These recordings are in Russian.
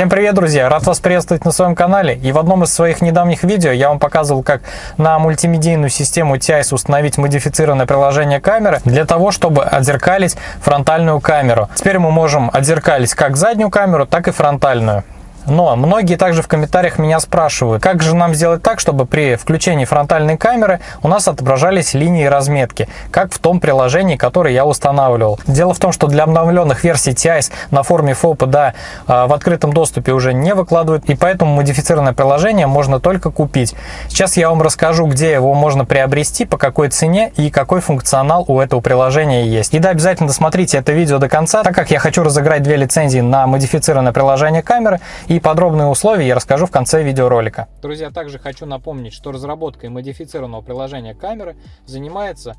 Всем привет, друзья! Рад вас приветствовать на своем канале. И в одном из своих недавних видео я вам показывал, как на мультимедийную систему TIS установить модифицированное приложение камеры для того, чтобы отзеркалить фронтальную камеру. Теперь мы можем отзеркалить как заднюю камеру, так и фронтальную. Но многие также в комментариях меня спрашивают, как же нам сделать так, чтобы при включении фронтальной камеры у нас отображались линии разметки, как в том приложении, которое я устанавливал. Дело в том, что для обновленных версий TIS на форме FOP да, в открытом доступе уже не выкладывают, и поэтому модифицированное приложение можно только купить. Сейчас я вам расскажу, где его можно приобрести, по какой цене и какой функционал у этого приложения есть. И да, обязательно досмотрите это видео до конца, так как я хочу разыграть две лицензии на модифицированное приложение камеры и подробные условия я расскажу в конце видеоролика. Друзья, также хочу напомнить, что разработкой модифицированного приложения камеры занимается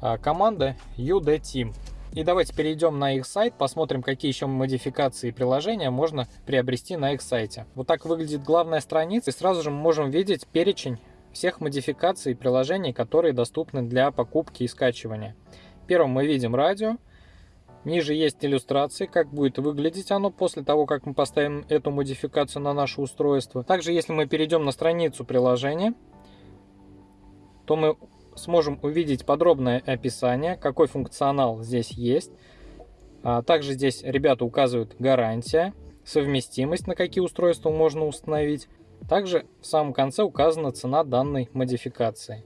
а, команда UD Team. И давайте перейдем на их сайт, посмотрим, какие еще модификации приложения можно приобрести на их сайте. Вот так выглядит главная страница, и сразу же мы можем видеть перечень всех модификаций приложений, которые доступны для покупки и скачивания. Первым мы видим радио, Ниже есть иллюстрации, как будет выглядеть оно после того, как мы поставим эту модификацию на наше устройство. Также, если мы перейдем на страницу приложения, то мы сможем увидеть подробное описание, какой функционал здесь есть. А также здесь ребята указывают гарантия, совместимость, на какие устройства можно установить. Также в самом конце указана цена данной модификации.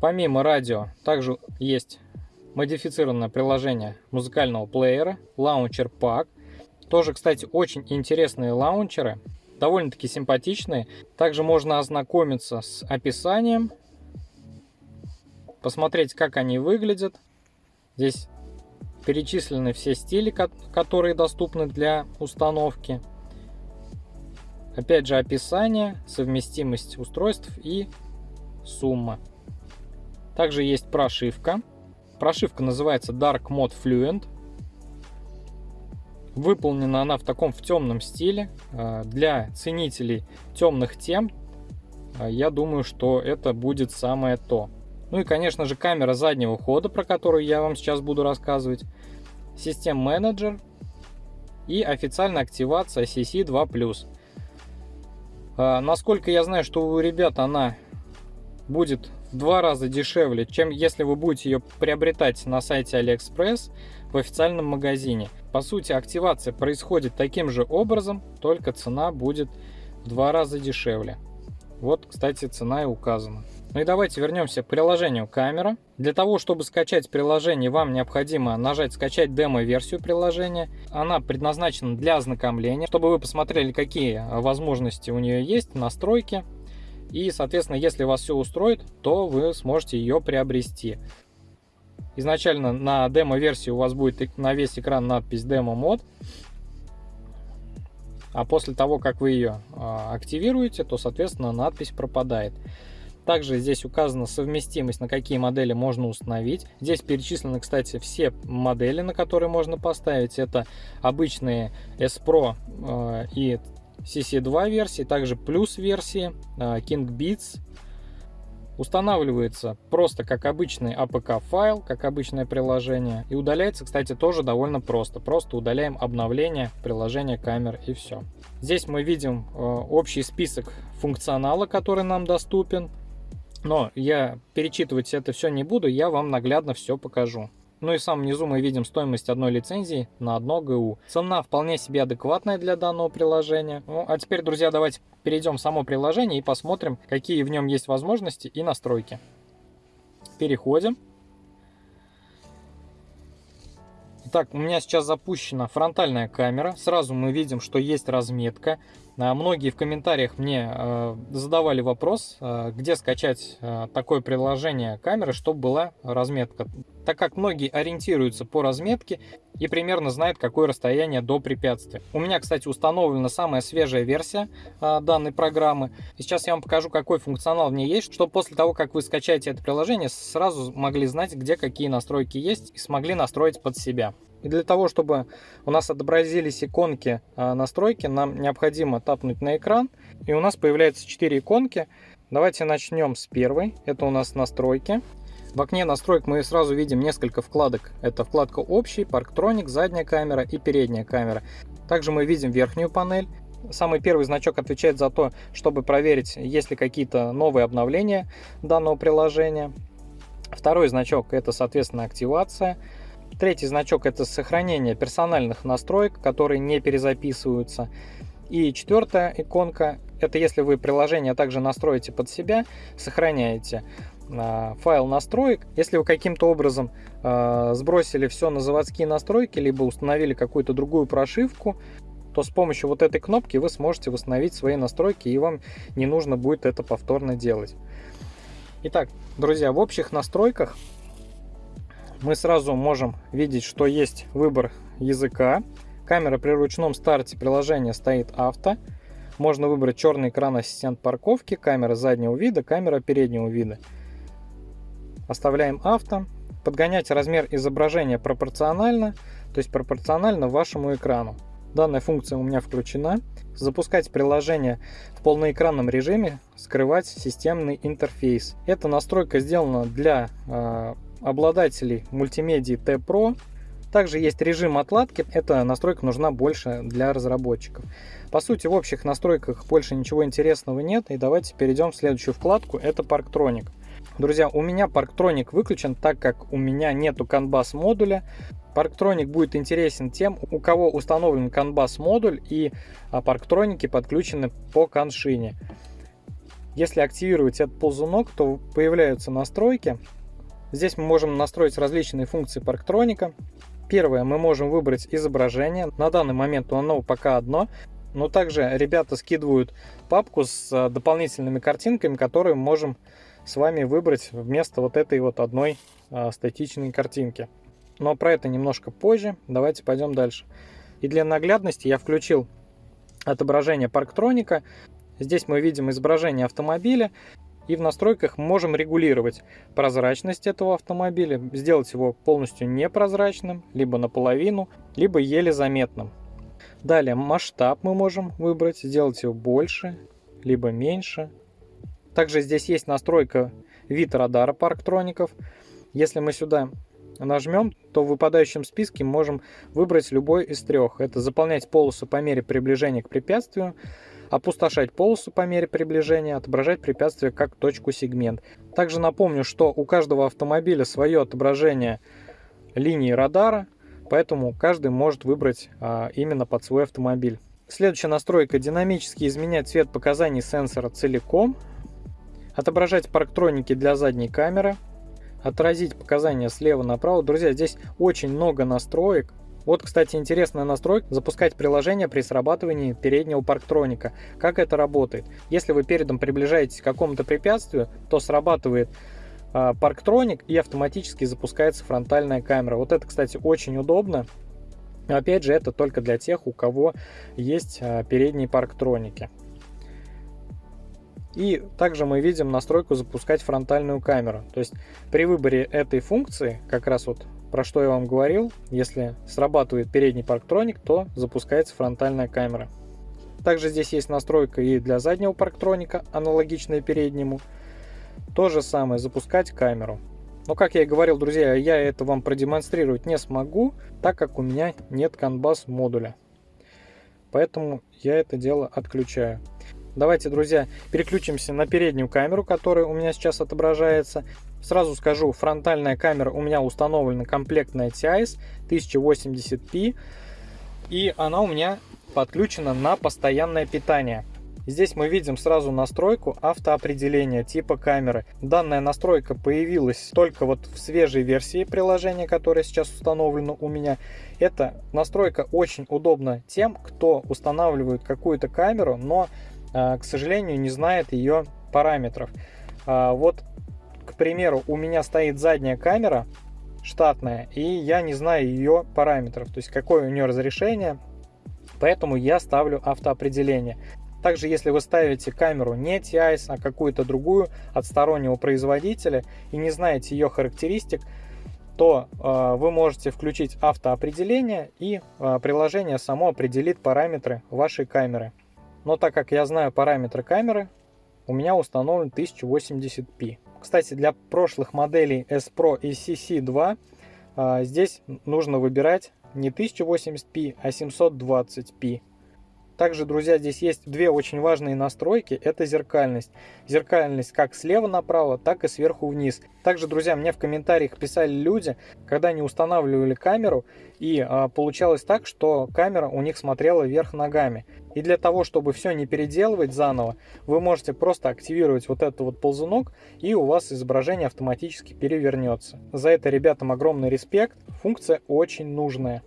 Помимо радио, также есть модифицированное приложение музыкального плеера, лаунчер Pack. Тоже, кстати, очень интересные лаунчеры, довольно-таки симпатичные. Также можно ознакомиться с описанием, посмотреть, как они выглядят. Здесь перечислены все стили, которые доступны для установки. Опять же описание, совместимость устройств и сумма. Также есть прошивка. Прошивка называется Dark Mode Fluent. Выполнена она в таком в темном стиле. А, для ценителей темных тем, а, я думаю, что это будет самое то. Ну и, конечно же, камера заднего хода, про которую я вам сейчас буду рассказывать. Систем менеджер и официальная активация CC2+. А, насколько я знаю, что у ребят она будет два раза дешевле, чем если вы будете ее приобретать на сайте AliExpress в официальном магазине. По сути, активация происходит таким же образом, только цена будет в два раза дешевле. Вот, кстати, цена и указана. Ну и давайте вернемся к приложению камера. Для того, чтобы скачать приложение, вам необходимо нажать «Скачать демо-версию приложения». Она предназначена для ознакомления, чтобы вы посмотрели, какие возможности у нее есть, настройки. И, соответственно, если вас все устроит, то вы сможете ее приобрести. Изначально на демо-версии у вас будет на весь экран надпись демо-мод. А после того, как вы ее а, активируете, то, соответственно, надпись пропадает. Также здесь указана совместимость, на какие модели можно установить. Здесь перечислены, кстати, все модели, на которые можно поставить. Это обычные S Pro э, и CC2 версии, также плюс версии а, King Beats. Устанавливается просто как обычный APK файл, как обычное приложение. И удаляется, кстати, тоже довольно просто. Просто удаляем обновление приложения камер и все. Здесь мы видим а, общий список функционала, который нам доступен. Но я перечитывать это все не буду, я вам наглядно все покажу. Ну и в самом низу мы видим стоимость одной лицензии на одно ГУ. Цена вполне себе адекватная для данного приложения. Ну а теперь, друзья, давайте перейдем в само приложение и посмотрим, какие в нем есть возможности и настройки. Переходим. Итак, у меня сейчас запущена фронтальная камера. Сразу мы видим, что есть разметка. А, многие в комментариях мне э, задавали вопрос, э, где скачать такое приложение камеры, чтобы была разметка. Так как многие ориентируются по разметке и примерно знают, какое расстояние до препятствия. У меня, кстати, установлена самая свежая версия данной программы. И сейчас я вам покажу, какой функционал в ней есть, чтобы после того, как вы скачаете это приложение, сразу могли знать, где какие настройки есть и смогли настроить под себя. И для того, чтобы у нас отобразились иконки а, настройки, нам необходимо тапнуть на экран. И у нас появляются 4 иконки. Давайте начнем с первой. Это у нас настройки. В окне настроек мы сразу видим несколько вкладок. Это вкладка общий, парктроник, задняя камера и передняя камера. Также мы видим верхнюю панель. Самый первый значок отвечает за то, чтобы проверить, есть ли какие-то новые обновления данного приложения. Второй значок это, соответственно, активация. Третий значок это сохранение персональных настроек, которые не перезаписываются. И четвертая иконка это если вы приложение также настроите под себя, сохраняете э, файл настроек. Если вы каким-то образом э, сбросили все на заводские настройки, либо установили какую-то другую прошивку, то с помощью вот этой кнопки вы сможете восстановить свои настройки и вам не нужно будет это повторно делать. Итак, друзья, в общих настройках мы сразу можем видеть, что есть выбор языка. Камера при ручном старте приложения стоит авто. Можно выбрать черный экран ассистент парковки, камера заднего вида, камера переднего вида. Оставляем авто. Подгонять размер изображения пропорционально, то есть пропорционально вашему экрану. Данная функция у меня включена. Запускать приложение в полноэкранном режиме, скрывать системный интерфейс. Эта настройка сделана для э, обладателей мультимедии T Pro. Также есть режим отладки. Эта настройка нужна больше для разработчиков. По сути, в общих настройках больше ничего интересного нет. И давайте перейдем в следующую вкладку. Это Parktronic. Друзья, у меня Parktronic выключен, так как у меня нету CAN-BUS модуля. Parktronic будет интересен тем, у кого установлен CAN-BUS модуль и парктроники подключены по коншине. Если активировать этот ползунок, то появляются настройки. Здесь мы можем настроить различные функции парктроника. Первое, мы можем выбрать изображение. На данный момент оно пока одно. Но также ребята скидывают папку с дополнительными картинками, которые мы можем с вами выбрать вместо вот этой вот одной статичной картинки. Но про это немножко позже. Давайте пойдем дальше. И для наглядности я включил отображение парктроника. Здесь мы видим изображение автомобиля. И в настройках можем регулировать прозрачность этого автомобиля, сделать его полностью непрозрачным, либо наполовину, либо еле заметным. Далее масштаб мы можем выбрать, сделать его больше, либо меньше. Также здесь есть настройка вид радара парктроников. Если мы сюда нажмем, то в выпадающем списке можем выбрать любой из трех. Это заполнять полосу по мере приближения к препятствию, опустошать полосу по мере приближения, отображать препятствие как точку сегмент. Также напомню, что у каждого автомобиля свое отображение линии радара, поэтому каждый может выбрать а, именно под свой автомобиль. Следующая настройка динамически изменять цвет показаний сенсора целиком, отображать парктроники для задней камеры, отразить показания слева направо. Друзья, здесь очень много настроек. Вот, кстати, интересная настройка – запускать приложение при срабатывании переднего парктроника. Как это работает? Если вы передом приближаетесь к какому-то препятствию, то срабатывает э, парктроник и автоматически запускается фронтальная камера. Вот это, кстати, очень удобно. Опять же, это только для тех, у кого есть э, передние парктроники. И также мы видим настройку запускать фронтальную камеру. То есть при выборе этой функции, как раз вот про что я вам говорил, если срабатывает передний парктроник, то запускается фронтальная камера. Также здесь есть настройка и для заднего парктроника, аналогичная переднему. То же самое, запускать камеру. Но, как я и говорил, друзья, я это вам продемонстрировать не смогу, так как у меня нет CAN-BUS модуля. Поэтому я это дело отключаю. Давайте, друзья, переключимся на переднюю камеру, которая у меня сейчас отображается. Сразу скажу, фронтальная камера у меня установлена комплектная TIS 1080p. И она у меня подключена на постоянное питание. Здесь мы видим сразу настройку автоопределения типа камеры. Данная настройка появилась только вот в свежей версии приложения, которое сейчас установлено у меня. Эта настройка очень удобна тем, кто устанавливает какую-то камеру, но а, к сожалению, не знает ее параметров. А, вот, к примеру, у меня стоит задняя камера штатная, и я не знаю ее параметров, то есть какое у нее разрешение, поэтому я ставлю автоопределение. Также, если вы ставите камеру не TIS, а какую-то другую от стороннего производителя и не знаете ее характеристик, то э, вы можете включить автоопределение и э, приложение само определит параметры вашей камеры. Но так как я знаю параметры камеры, у меня установлен 1080p. Кстати, для прошлых моделей S Pro и CC2 а, здесь нужно выбирать не 1080p, а 720p. Также, друзья, здесь есть две очень важные настройки. Это зеркальность. Зеркальность как слева направо, так и сверху вниз. Также, друзья, мне в комментариях писали люди, когда они устанавливали камеру, и а, получалось так, что камера у них смотрела вверх ногами. И для того, чтобы все не переделывать заново, вы можете просто активировать вот этот вот ползунок, и у вас изображение автоматически перевернется. За это ребятам огромный респект. Функция очень нужная.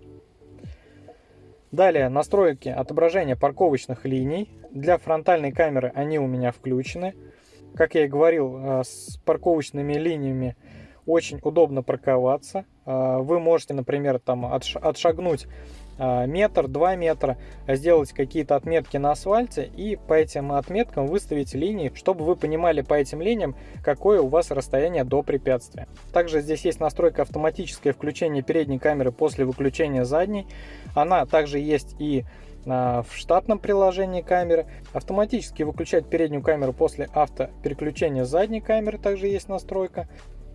Далее настройки отображения парковочных линий. Для фронтальной камеры они у меня включены. Как я и говорил, э, с парковочными линиями очень удобно парковаться. Э, вы можете, например, там отшагнуть метр, два метра, сделать какие-то отметки на асфальте и по этим отметкам выставить линии, чтобы вы понимали по этим линиям, какое у вас расстояние до препятствия. Также здесь есть настройка автоматическое включение передней камеры после выключения задней. Она также есть и а, в штатном приложении камеры. Автоматически выключать переднюю камеру после автопереключения задней камеры также есть настройка.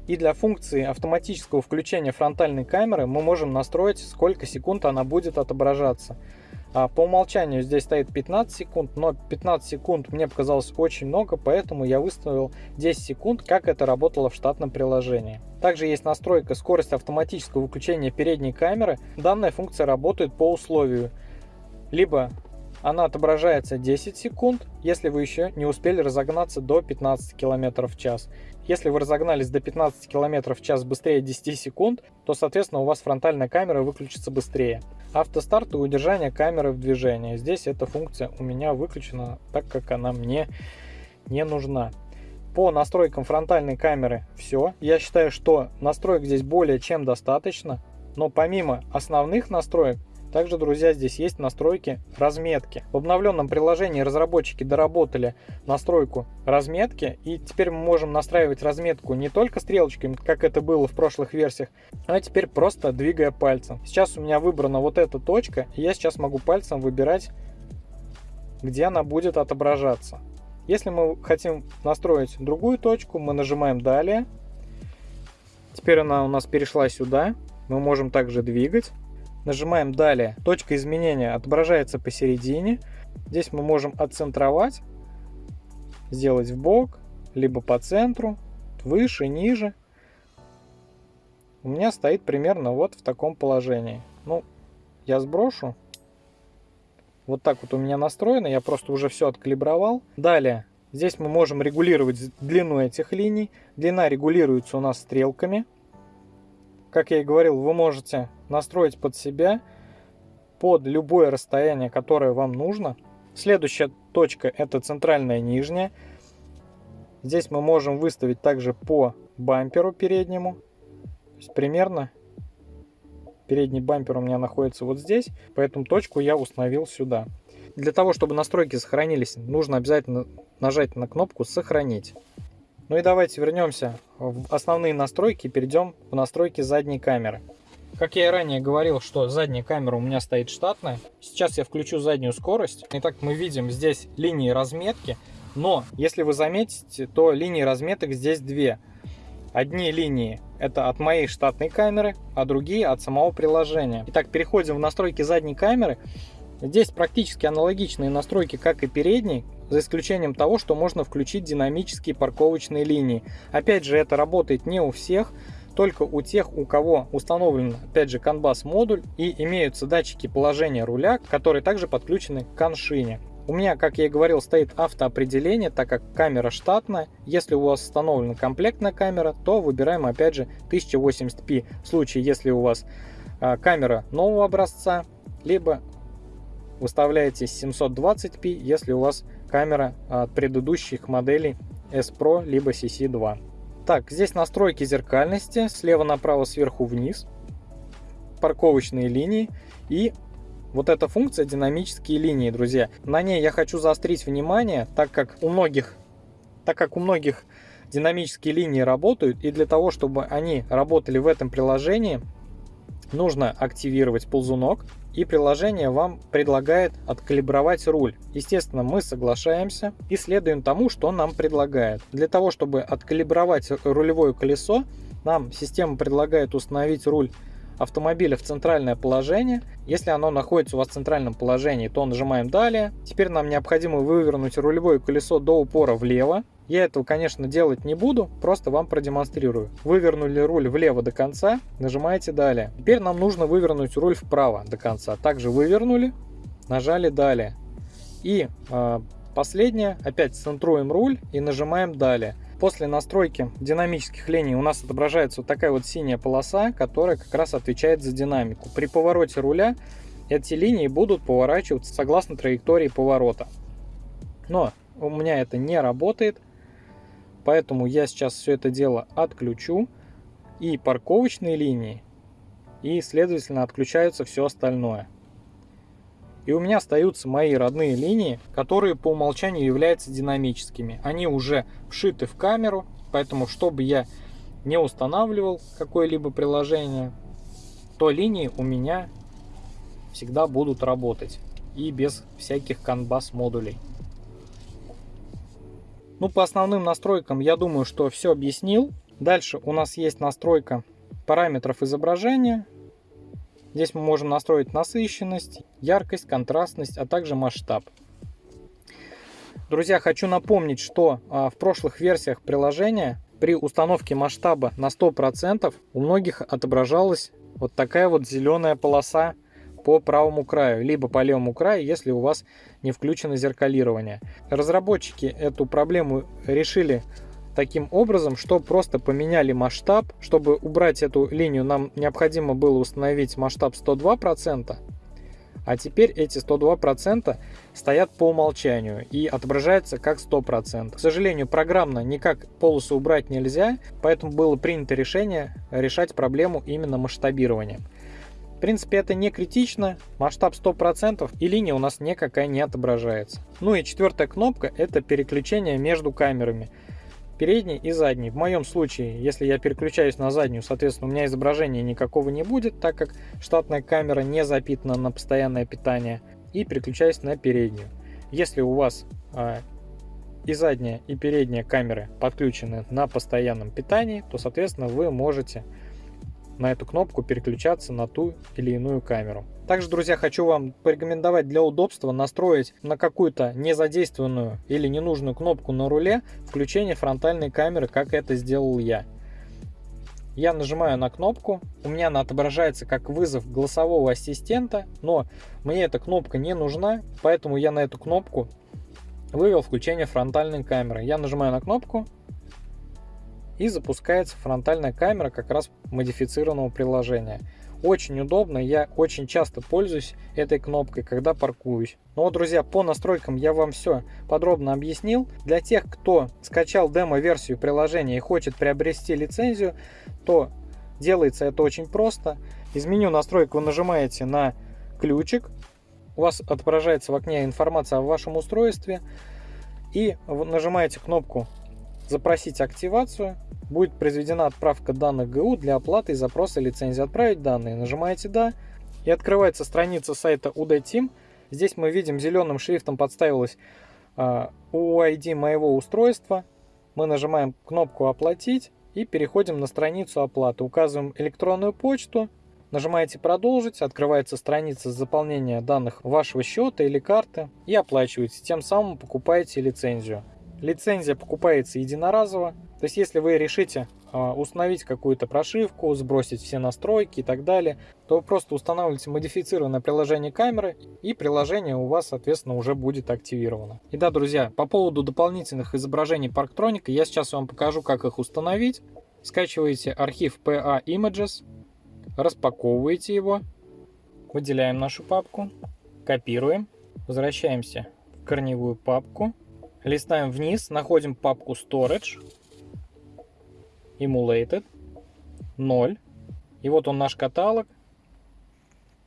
И для функции автоматического включения фронтальной камеры мы можем настроить, сколько секунд она будет отображаться. А по умолчанию здесь стоит 15 секунд, но 15 секунд мне показалось очень много, поэтому я выставил 10 секунд, как это работало в штатном приложении. Также есть настройка скорости автоматического выключения передней камеры. Данная функция работает по условию. Либо она отображается 10 секунд, если вы еще не успели разогнаться до 15 км в час. Если вы разогнались до 15 км в час быстрее 10 секунд, то, соответственно, у вас фронтальная камера выключится быстрее. Автостарт и удержание камеры в движении. Здесь эта функция у меня выключена, так как она мне не нужна. По настройкам фронтальной камеры все. Я считаю, что настроек здесь более чем достаточно. Но помимо основных настроек, также, друзья, здесь есть настройки разметки. В обновленном приложении разработчики доработали настройку разметки, и теперь мы можем настраивать разметку не только стрелочками, как это было в прошлых версиях, а теперь просто двигая пальцем. Сейчас у меня выбрана вот эта точка, и я сейчас могу пальцем выбирать, где она будет отображаться. Если мы хотим настроить другую точку, мы нажимаем «Далее». Теперь она у нас перешла сюда. Мы можем также двигать. Нажимаем «Далее». Точка изменения отображается посередине. Здесь мы можем отцентровать, сделать в бок, либо по центру, выше, ниже. У меня стоит примерно вот в таком положении. Ну, я сброшу. Вот так вот у меня настроено, я просто уже все откалибровал. Далее, здесь мы можем регулировать длину этих линий. Длина регулируется у нас стрелками. Как я и говорил, вы можете настроить под себя, под любое расстояние, которое вам нужно. Следующая точка это центральная нижняя. Здесь мы можем выставить также по бамперу переднему. То есть примерно передний бампер у меня находится вот здесь, поэтому точку я установил сюда. Для того, чтобы настройки сохранились, нужно обязательно нажать на кнопку «Сохранить». Ну и давайте вернемся в основные настройки и перейдем в настройки задней камеры. Как я и ранее говорил, что задняя камера у меня стоит штатная. Сейчас я включу заднюю скорость. Итак, мы видим здесь линии разметки. Но, если вы заметите, то линии разметок здесь две. Одни линии это от моей штатной камеры, а другие от самого приложения. Итак, переходим в настройки задней камеры. Здесь практически аналогичные настройки, как и передней за исключением того, что можно включить динамические парковочные линии. Опять же, это работает не у всех, только у тех, у кого установлен, опять же, CAN-BUS модуль и имеются датчики положения руля, которые также подключены к коншине. У меня, как я и говорил, стоит автоопределение, так как камера штатная. Если у вас установлена комплектная камера, то выбираем опять же 1080p. В случае, если у вас а, камера нового образца, либо выставляете 720p, если у вас камера от предыдущих моделей S Pro либо CC2. Так, здесь настройки зеркальности, слева направо, сверху вниз, парковочные линии. И вот эта функция динамические линии, друзья. На ней я хочу заострить внимание, так как у многих, так как у многих динамические линии работают, и для того, чтобы они работали в этом приложении, нужно активировать ползунок, и приложение вам предлагает откалибровать руль. Естественно, мы соглашаемся и следуем тому, что нам предлагает. Для того, чтобы откалибровать рулевое колесо, нам система предлагает установить руль автомобиля в центральное положение. Если оно находится у вас в центральном положении, то нажимаем «Далее». Теперь нам необходимо вывернуть рулевое колесо до упора влево. Я этого, конечно, делать не буду, просто вам продемонстрирую. Вывернули руль влево до конца, нажимаете «Далее». Теперь нам нужно вывернуть руль вправо до конца. Также вывернули, нажали «Далее». И э, последнее, опять центруем руль и нажимаем «Далее». После настройки динамических линий у нас отображается вот такая вот синяя полоса, которая как раз отвечает за динамику. При повороте руля эти линии будут поворачиваться согласно траектории поворота. Но у меня это не работает, поэтому я сейчас все это дело отключу. И парковочные линии, и следовательно отключаются все остальное. И у меня остаются мои родные линии, которые по умолчанию являются динамическими. Они уже вшиты в камеру, поэтому чтобы я не устанавливал какое-либо приложение, то линии у меня всегда будут работать и без всяких канбас модулей. Ну, по основным настройкам я думаю, что все объяснил. Дальше у нас есть настройка параметров изображения. Здесь мы можем настроить насыщенность, яркость, контрастность, а также масштаб. Друзья, хочу напомнить, что а, в прошлых версиях приложения при установке масштаба на 100% у многих отображалась вот такая вот зеленая полоса по правому краю, либо по левому краю, если у вас не включено зеркалирование. Разработчики эту проблему решили таким образом, что просто поменяли масштаб. Чтобы убрать эту линию, нам необходимо было установить масштаб 102%, а теперь эти 102% стоят по умолчанию и отображаются как 100%. К сожалению, программно никак полосу убрать нельзя, поэтому было принято решение решать проблему именно масштабированием. Принципе, это не критично, масштаб 100% и линия у нас никакая не отображается. Ну и четвертая кнопка это переключение между камерами передний и задний. В моем случае, если я переключаюсь на заднюю, соответственно, у меня изображения никакого не будет, так как штатная камера не запитана на постоянное питание. И переключаюсь на переднюю. Если у вас э, и задняя, и передняя камеры подключены на постоянном питании, то, соответственно, вы можете на эту кнопку переключаться на ту или иную камеру. Также, друзья, хочу вам порекомендовать для удобства настроить на какую-то незадействованную или ненужную кнопку на руле включение фронтальной камеры, как это сделал я. Я нажимаю на кнопку, у меня она отображается как вызов голосового ассистента, но мне эта кнопка не нужна, поэтому я на эту кнопку вывел включение фронтальной камеры. Я нажимаю на кнопку, и запускается фронтальная камера как раз модифицированного приложения. Очень удобно, я очень часто пользуюсь этой кнопкой, когда паркуюсь. Ну вот, друзья, по настройкам я вам все подробно объяснил. Для тех, кто скачал демо-версию приложения и хочет приобрести лицензию, то делается это очень просто. Из меню настроек вы нажимаете на ключик, у вас отображается в окне информация о вашем устройстве, и нажимаете кнопку запросить активацию, будет произведена отправка данных ГУ для оплаты и запроса лицензии. Отправить данные. Нажимаете «Да» и открывается страница сайта UD Team. Здесь мы видим зеленым шрифтом подставилась uh, UID моего устройства. Мы нажимаем кнопку «Оплатить» и переходим на страницу оплаты. Указываем электронную почту, нажимаете «Продолжить», открывается страница заполнения данных вашего счета или карты и оплачиваете. Тем самым покупаете лицензию. Лицензия покупается единоразово. То есть, если вы решите а, установить какую-то прошивку, сбросить все настройки и так далее, то вы просто устанавливаете модифицированное приложение камеры, и приложение у вас, соответственно, уже будет активировано. И да, друзья, по поводу дополнительных изображений Parktronic, я сейчас вам покажу, как их установить. Скачиваете архив PA Images, распаковываете его, выделяем нашу папку, копируем, возвращаемся в корневую папку, Листаем вниз, находим папку Storage, Emulated, 0. И вот он наш каталог.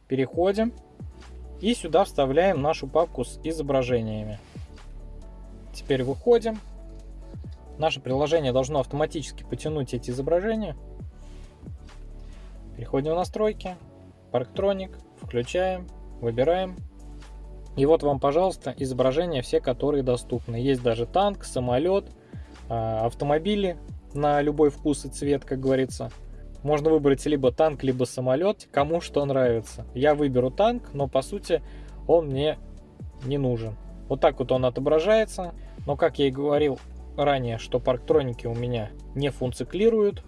Переходим. И сюда вставляем нашу папку с изображениями. Теперь выходим. Наше приложение должно автоматически потянуть эти изображения. Переходим в настройки. Parktronic. Включаем. Выбираем и вот вам, пожалуйста, изображения все, которые доступны. Есть даже танк, самолет, а, автомобили на любой вкус и цвет, как говорится. можно выбрать либо танк, либо самолет, кому что нравится. Я выберу танк, но по сути он мне не нужен. Вот так вот он отображается. Но как я и говорил ранее, что парктроники у меня не функциклируют,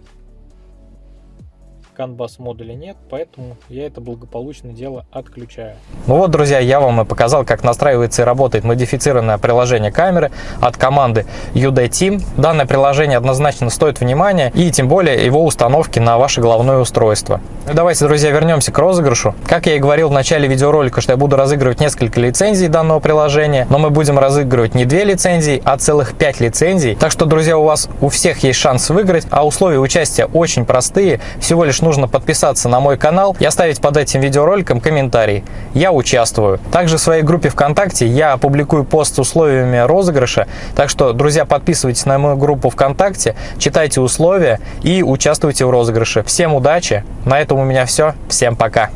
CAN-BUS модуля нет, поэтому я это благополучно дело отключаю. Ну вот, друзья, я вам и показал, как настраивается и работает модифицированное приложение камеры от команды UD. Данное приложение однозначно стоит внимания и тем более его установки на ваше головное устройство. Давайте, друзья, вернемся к розыгрышу. Как я и говорил в начале видеоролика, что я буду разыгрывать несколько лицензий данного приложения, но мы будем разыгрывать не две лицензии, а целых пять лицензий. Так что, друзья, у вас у всех есть шанс выиграть, а условия участия очень простые. Всего лишь нужно подписаться на мой канал и оставить под этим видеороликом комментарий. Я участвую. Также в своей группе ВКонтакте я опубликую пост с условиями розыгрыша. Так что, друзья, подписывайтесь на мою группу ВКонтакте, читайте условия и участвуйте в розыгрыше. Всем удачи! На этом у меня все. Всем пока!